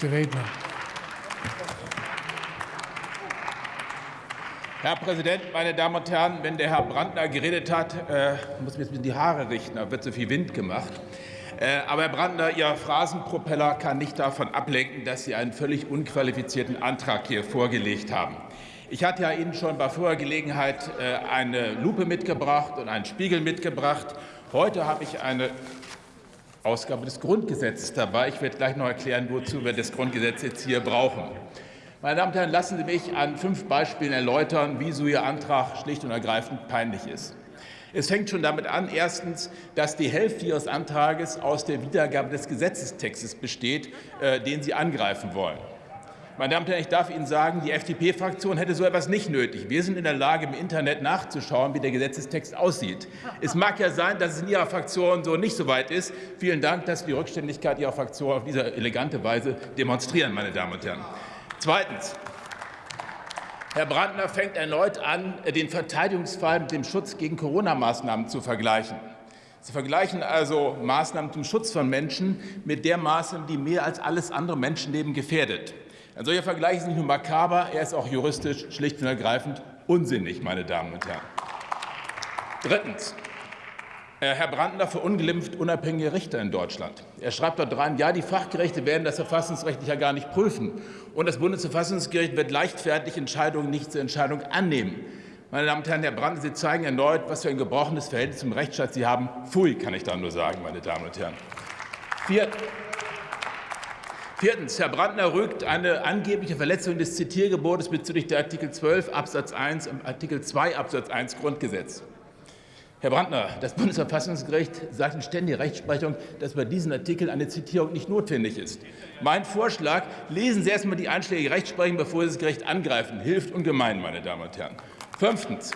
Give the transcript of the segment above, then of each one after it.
Nächste Redner. Herr Präsident, meine Damen und Herren! Wenn der Herr Brandner geredet hat, äh, muss mir jetzt die Haare richten, da wird so viel Wind gemacht. Äh, aber Herr Brandner, Ihr Phrasenpropeller kann nicht davon ablenken, dass Sie einen völlig unqualifizierten Antrag hier vorgelegt haben. Ich hatte ja Ihnen schon bei vorher Gelegenheit äh, eine Lupe mitgebracht und einen Spiegel mitgebracht. Heute habe ich eine Ausgabe des Grundgesetzes dabei. Ich werde gleich noch erklären, wozu wir das Grundgesetz jetzt hier brauchen. Meine Damen und Herren, lassen Sie mich an fünf Beispielen erläutern, wieso Ihr Antrag schlicht und ergreifend peinlich ist. Es fängt schon damit an, erstens, dass die Hälfte Ihres Antrages aus der Wiedergabe des Gesetzestextes besteht, äh, den Sie angreifen wollen. Meine Damen und Herren, ich darf Ihnen sagen, die FDP-Fraktion hätte so etwas nicht nötig. Wir sind in der Lage, im Internet nachzuschauen, wie der Gesetzestext aussieht. Es mag ja sein, dass es in Ihrer Fraktion so nicht so weit ist. Vielen Dank, dass Sie die Rückständigkeit Ihrer Fraktion auf diese elegante Weise demonstrieren, meine Damen und Herren. Zweitens. Herr Brandner fängt erneut an, den Verteidigungsfall mit dem Schutz gegen Corona-Maßnahmen zu vergleichen. Sie vergleichen also Maßnahmen zum Schutz von Menschen mit der Maßnahme, die mehr als alles andere Menschenleben gefährdet. Ein solcher Vergleich ist nicht nur makaber, er ist auch juristisch schlicht und ergreifend unsinnig, meine Damen und Herren. Drittens. Äh, Herr Brandner verunglimpft unabhängige Richter in Deutschland. Er schreibt dort rein, ja, die Fachgerichte werden das verfassungsrechtlich ja gar nicht prüfen. Und das Bundesverfassungsgericht wird leichtfertig Entscheidungen nicht zur Entscheidung annehmen. Meine Damen und Herren, Herr Brandner, Sie zeigen erneut, was für ein gebrochenes Verhältnis zum Rechtsstaat Sie haben. Pfui, kann ich da nur sagen, meine Damen und Herren. Viertens. Herr Brandner rügt eine angebliche Verletzung des Zitiergebotes bezüglich der Artikel 12 Absatz 1 und Artikel 2 Absatz 1 Grundgesetz. Herr Brandner, das Bundesverfassungsgericht sagt in ständiger Rechtsprechung, dass bei diesen Artikeln eine Zitierung nicht notwendig ist. Mein Vorschlag, lesen Sie erst einmal die einschlägige Rechtsprechung, bevor Sie das Gericht angreifen. Hilft ungemein, meine Damen und Herren. Fünftens.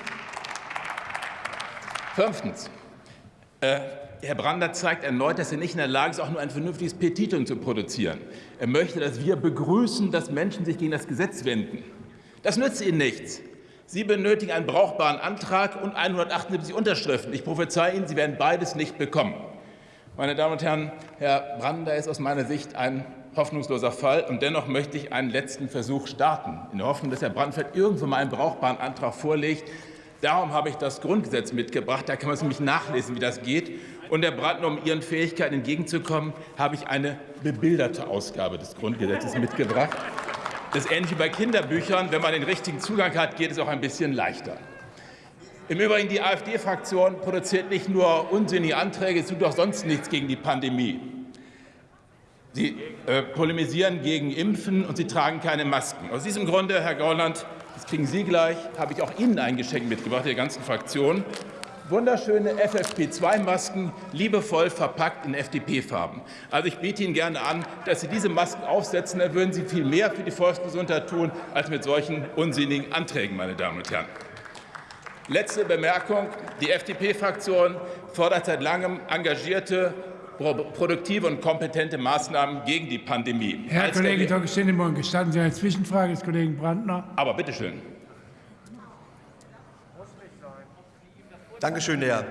Fünftens. Äh, Herr Brandner zeigt erneut, dass er nicht in der Lage ist, auch nur ein vernünftiges Petitum zu produzieren. Er möchte, dass wir begrüßen, dass Menschen sich gegen das Gesetz wenden. Das nützt Ihnen nichts. Sie benötigen einen brauchbaren Antrag und 178 Unterschriften. Ich prophezei Ihnen, Sie werden beides nicht bekommen. Meine Damen und Herren, Herr Brandner ist aus meiner Sicht ein hoffnungsloser Fall. Und dennoch möchte ich einen letzten Versuch starten, in der Hoffnung, dass Herr Brandfeld irgendwann mal einen brauchbaren Antrag vorlegt. Darum habe ich das Grundgesetz mitgebracht. Da kann man es nämlich nachlesen, wie das geht. Und Herr Brandner, um Ihren Fähigkeiten entgegenzukommen, habe ich eine bebilderte Ausgabe des Grundgesetzes mitgebracht. Das ist ähnlich wie bei Kinderbüchern. Wenn man den richtigen Zugang hat, geht es auch ein bisschen leichter. Im Übrigen, die AfD-Fraktion produziert nicht nur unsinnige Anträge, sie tut auch sonst nichts gegen die Pandemie. Sie äh, polemisieren gegen Impfen und sie tragen keine Masken. Aus diesem Grunde, Herr Gauland, das kriegen Sie gleich, habe ich auch Ihnen ein Geschenk mitgebracht, der ganzen Fraktion wunderschöne FFP2-Masken, liebevoll verpackt in FDP-Farben. Also ich biete Ihnen gerne an, dass Sie diese Masken aufsetzen. Da würden Sie viel mehr für die Volksgesundheit tun, als mit solchen unsinnigen Anträgen, meine Damen und Herren. Letzte Bemerkung. Die FDP-Fraktion fordert seit langem engagierte, produktive und kompetente Maßnahmen gegen die Pandemie. Herr Als Kollege Dr. Gestatten Sie eine Zwischenfrage des Kollegen Brandner? Aber bitteschön. Dankeschön, Herr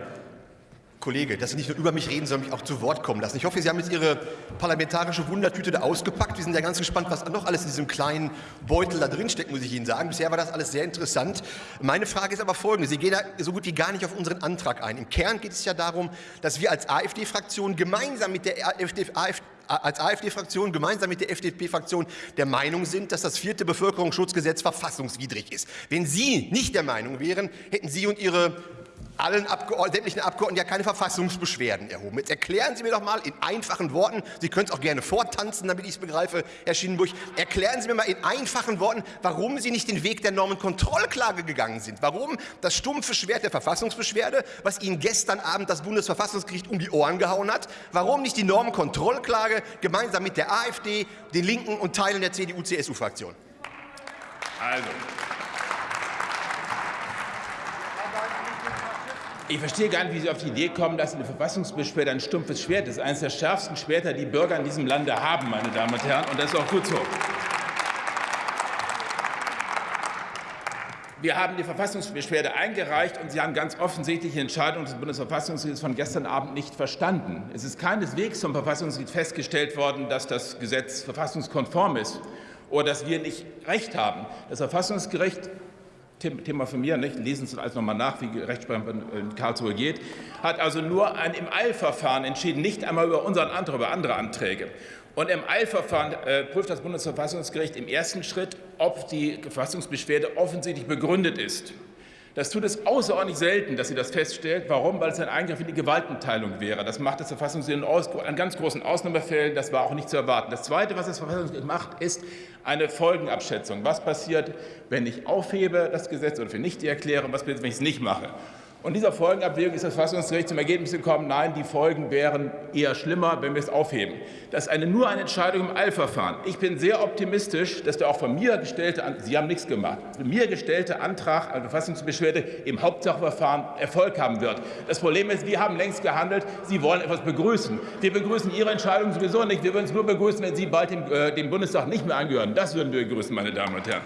Kollege, dass Sie nicht nur über mich reden, sondern mich auch zu Wort kommen lassen. Ich hoffe, Sie haben jetzt Ihre parlamentarische Wundertüte da ausgepackt. Wir sind ja ganz gespannt, was noch alles in diesem kleinen Beutel da drin steckt, muss ich Ihnen sagen. Bisher war das alles sehr interessant. Meine Frage ist aber folgende. Sie gehen da so gut wie gar nicht auf unseren Antrag ein. Im Kern geht es ja darum, dass wir als AfD-Fraktion gemeinsam mit der AfD, AfD als AfD-Fraktion gemeinsam mit der FDP-Fraktion der Meinung sind, dass das vierte Bevölkerungsschutzgesetz verfassungswidrig ist. Wenn Sie nicht der Meinung wären, hätten Sie und Ihre allen Abgeordneten, sämtlichen Abgeordneten ja keine Verfassungsbeschwerden erhoben. Jetzt erklären Sie mir doch mal in einfachen Worten, Sie können es auch gerne vortanzen, damit ich es begreife, Herr Schienenburg, erklären Sie mir mal in einfachen Worten, warum Sie nicht den Weg der Normenkontrollklage gegangen sind. Warum das stumpfe Schwert der Verfassungsbeschwerde, was Ihnen gestern Abend das Bundesverfassungsgericht um die Ohren gehauen hat, warum nicht die Normenkontrollklage gemeinsam mit der AfD, den Linken und Teilen der CDU-CSU-Fraktion? Also, Ich verstehe gar nicht, wie Sie auf die Idee kommen, dass eine Verfassungsbeschwerde ein stumpfes Schwert ist. Eines der schärfsten Schwerter, die Bürger in diesem Lande haben, meine Damen und Herren. Und das ist auch gut so. Wir haben die Verfassungsbeschwerde eingereicht und Sie haben ganz offensichtlich die Entscheidung des Bundesverfassungsgerichts von gestern Abend nicht verstanden. Es ist keineswegs vom Verfassungsgericht festgestellt worden, dass das Gesetz verfassungskonform ist oder dass wir nicht Recht haben. Das Verfassungsgericht Thema von mir, nicht? lesen Sie alles nochmal nach, wie Rechtsprechung in Karlsruhe geht, hat also nur ein im Eilverfahren entschieden, nicht einmal über unseren Antrag, über andere Anträge. Und im Eilverfahren äh, prüft das Bundesverfassungsgericht im ersten Schritt, ob die Verfassungsbeschwerde offensichtlich begründet ist. Das tut es außerordentlich selten, dass sie das feststellt. Warum? Weil es ein Eingriff in die Gewaltenteilung wäre. Das macht das Verfassungsgericht an ganz großen Ausnahmefällen. Das war auch nicht zu erwarten. Das Zweite, was das Verfassungsgericht macht, ist eine Folgenabschätzung. Was passiert, wenn ich aufhebe das Gesetz oder für nicht erkläre? Was passiert, wenn ich es nicht mache? Und dieser Folgenabwägung ist das Verfassungsgericht zum Ergebnis gekommen, nein, die Folgen wären eher schlimmer, wenn wir es aufheben. Das ist eine, nur eine Entscheidung im Eilverfahren. Ich bin sehr optimistisch, dass der auch von mir gestellte, Sie haben nichts gemacht, von mir gestellte Antrag eine Verfassungsbeschwerde im Hauptsachverfahren Erfolg haben wird. Das Problem ist, wir haben längst gehandelt, Sie wollen etwas begrüßen. Wir begrüßen Ihre Entscheidung sowieso nicht. Wir würden es nur begrüßen, wenn Sie bald dem, äh, dem Bundestag nicht mehr angehören. Das würden wir begrüßen, meine Damen und Herren.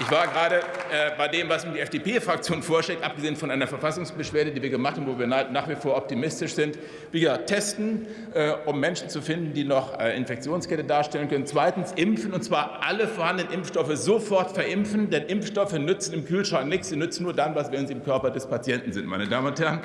Ich war gerade äh, bei dem, was die FDP-Fraktion vorschlägt, abgesehen von einer Verfassungsbeschwerde, die wir gemacht haben, wo wir nach wie vor optimistisch sind. Wir testen, äh, um Menschen zu finden, die noch äh, Infektionskette darstellen können. Zweitens impfen, und zwar alle vorhandenen Impfstoffe sofort verimpfen, denn Impfstoffe nützen im Kühlschrank nichts. Sie nützen nur dann was, wenn sie im Körper des Patienten sind, meine Damen und Herren.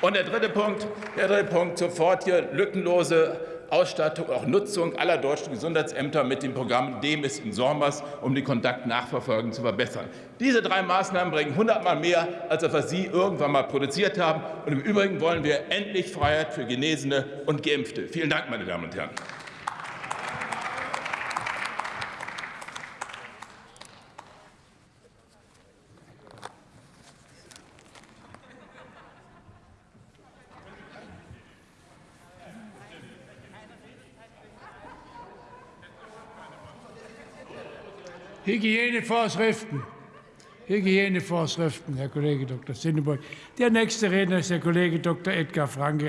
Und der dritte Punkt, der dritte Punkt sofort hier lückenlose Ausstattung, auch Nutzung aller deutschen Gesundheitsämter mit dem Programm DEMIS in Sormas, um die Kontaktnachverfolgung zu verbessern. Diese drei Maßnahmen bringen hundertmal mehr, als was Sie irgendwann mal produziert haben. Und im Übrigen wollen wir endlich Freiheit für Genesene und Geimpfte. Vielen Dank, meine Damen und Herren. Hygienevorschriften. Hygienevorschriften, Herr Kollege Dr. Sinneburg. Der nächste Redner ist der Kollege Dr. Edgar Franke.